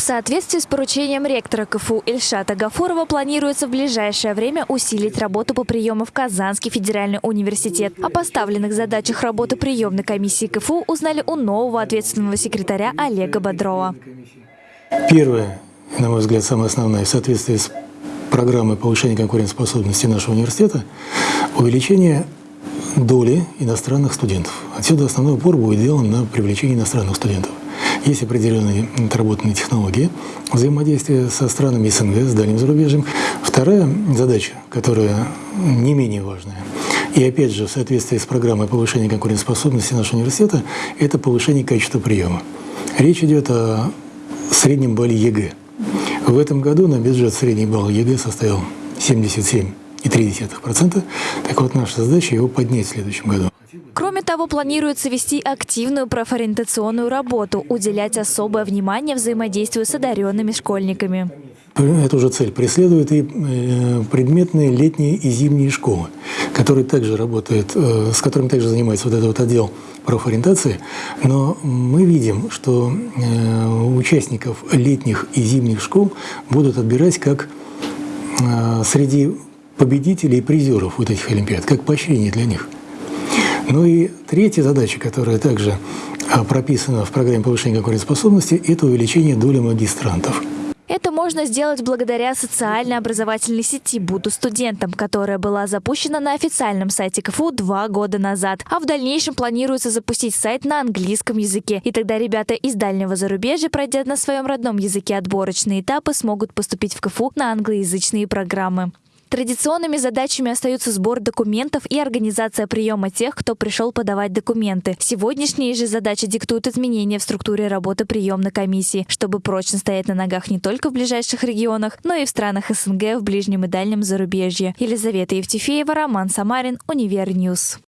В соответствии с поручением ректора КФУ Ильшата Гафурова планируется в ближайшее время усилить работу по приему в Казанский федеральный университет. О поставленных задачах работы приемной комиссии КФУ узнали у нового ответственного секретаря Олега Бодрова. Первое, на мой взгляд, самое основное, в соответствии с программой повышения конкурентоспособности нашего университета, увеличение доли иностранных студентов. Отсюда основной упор будет сделан на привлечение иностранных студентов. Есть определенные отработанные технологии взаимодействия со странами СНГ, с дальним зарубежьем. Вторая задача, которая не менее важная, и опять же в соответствии с программой повышения конкурентоспособности нашего университета, это повышение качества приема. Речь идет о среднем балле ЕГЭ. В этом году на бюджет средний балл ЕГЭ составил 77,3%. Так вот, наша задача его поднять в следующем году. Кроме того, планируется вести активную профориентационную работу, уделять особое внимание взаимодействию с одаренными школьниками. Эту же цель преследуют и э, предметные летние и зимние школы, которые также работают, э, с которыми также занимается вот этот вот отдел профориентации. Но мы видим, что э, участников летних и зимних школ будут отбирать как среди победителей и призеров вот этих олимпиад, как поощрение для них – ну и третья задача, которая также а, прописана в программе повышения конкурентоспособности, это увеличение доли магистрантов. Это можно сделать благодаря социальной образовательной сети «Буду студентом», которая была запущена на официальном сайте КФУ два года назад. А в дальнейшем планируется запустить сайт на английском языке. И тогда ребята из дальнего зарубежья, пройдя на своем родном языке отборочные этапы, смогут поступить в КФУ на англоязычные программы. Традиционными задачами остаются сбор документов и организация приема тех, кто пришел подавать документы. Сегодняшние же задачи диктуют изменения в структуре работы приемной комиссии, чтобы прочно стоять на ногах не только в ближайших регионах, но и в странах СНГ, в ближнем и дальнем зарубежье. Елизавета Евтефеева, Роман Самарин, Univer News.